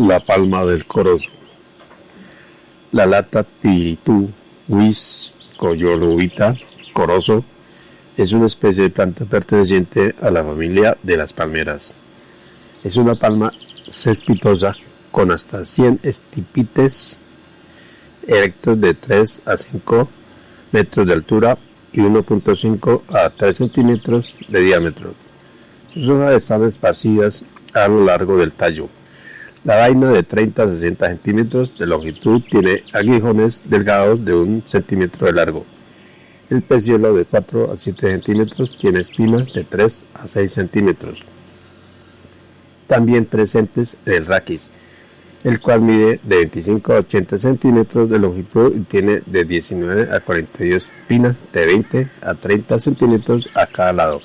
La palma del corozo. La lata piritú, huis, coyolubita, corozo, es una especie de planta perteneciente a la familia de las palmeras. Es una palma cespitosa con hasta 100 estipites erectos de 3 a 5 metros de altura y 1.5 a 3 centímetros de diámetro. Sus hojas están esparcidas a lo largo del tallo. La vaina de 30 a 60 centímetros de longitud tiene aguijones delgados de 1 centímetro de largo. El peciolo de 4 a 7 centímetros tiene espinas de 3 a 6 centímetros. También presentes el raquis, el cual mide de 25 a 80 centímetros de longitud y tiene de 19 a 42 espinas de 20 a 30 centímetros a cada lado.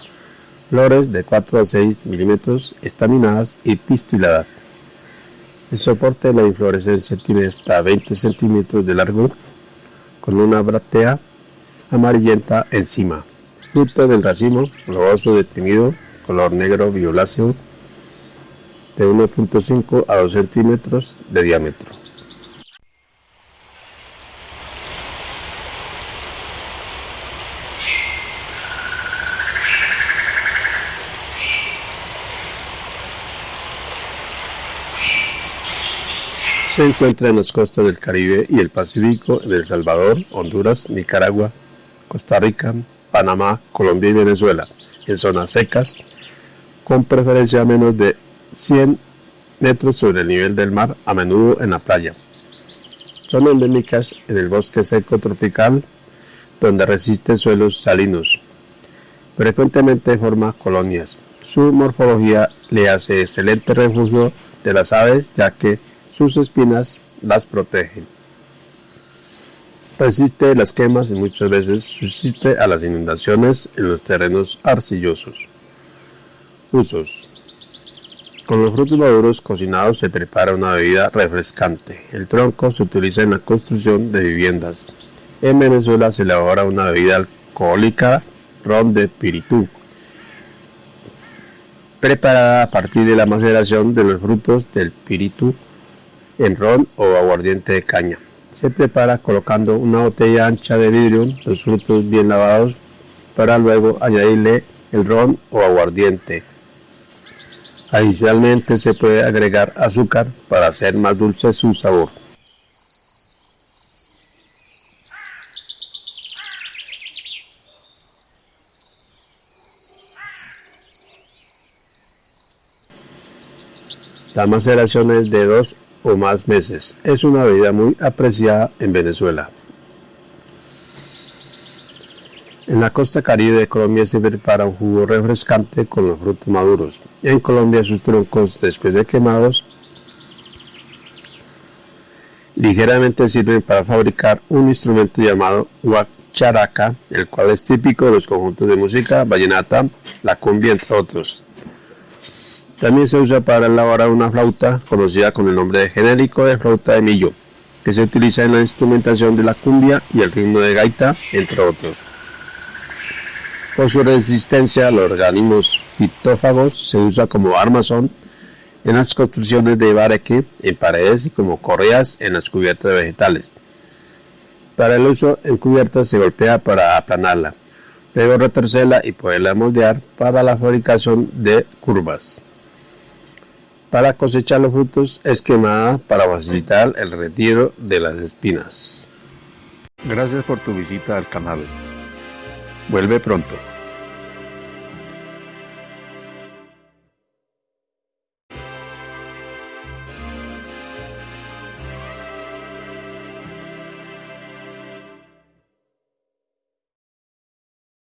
Flores de 4 a 6 milímetros estaminadas y pistiladas. El soporte de la inflorescencia tiene hasta 20 centímetros de largo, con una bráctea amarillenta encima. Fruto del racimo, globoso deprimido, color negro violáceo, de 1.5 a 2 centímetros de diámetro. Se encuentra en las costas del Caribe y el Pacífico en El Salvador, Honduras, Nicaragua, Costa Rica, Panamá, Colombia y Venezuela, en zonas secas, con preferencia a menos de 100 metros sobre el nivel del mar, a menudo en la playa. Son endémicas en el bosque seco tropical, donde resisten suelos salinos. Frecuentemente forma colonias. Su morfología le hace excelente refugio de las aves, ya que sus espinas las protegen. Resiste las quemas y muchas veces subsiste a las inundaciones en los terrenos arcillosos. Usos. Con los frutos maduros cocinados se prepara una bebida refrescante. El tronco se utiliza en la construcción de viviendas. En Venezuela se elabora una bebida alcohólica, ron de piritú, preparada a partir de la maceración de los frutos del piritú en ron o aguardiente de caña. Se prepara colocando una botella ancha de vidrio, los frutos bien lavados, para luego añadirle el ron o aguardiente. Adicionalmente se puede agregar azúcar para hacer más dulce su sabor. La maceración es de 2 o más meses. Es una bebida muy apreciada en Venezuela. En la costa caribe de Colombia se prepara un jugo refrescante con los frutos maduros. En Colombia sus troncos, después de quemados, ligeramente sirven para fabricar un instrumento llamado guacharaca, el cual es típico de los conjuntos de música vallenata, la cumbia, entre otros. También se usa para elaborar una flauta conocida con el nombre genérico de flauta de millo, que se utiliza en la instrumentación de la cumbia y el ritmo de gaita, entre otros. Por su resistencia a los organismos fitófagos, se usa como armazón en las construcciones de bareque, en paredes y como correas en las cubiertas vegetales. Para el uso en cubiertas se golpea para aplanarla, luego retorcerla y poderla moldear para la fabricación de curvas para cosechar los frutos es quemada para facilitar el retiro de las espinas. Gracias por tu visita al canal. Vuelve pronto.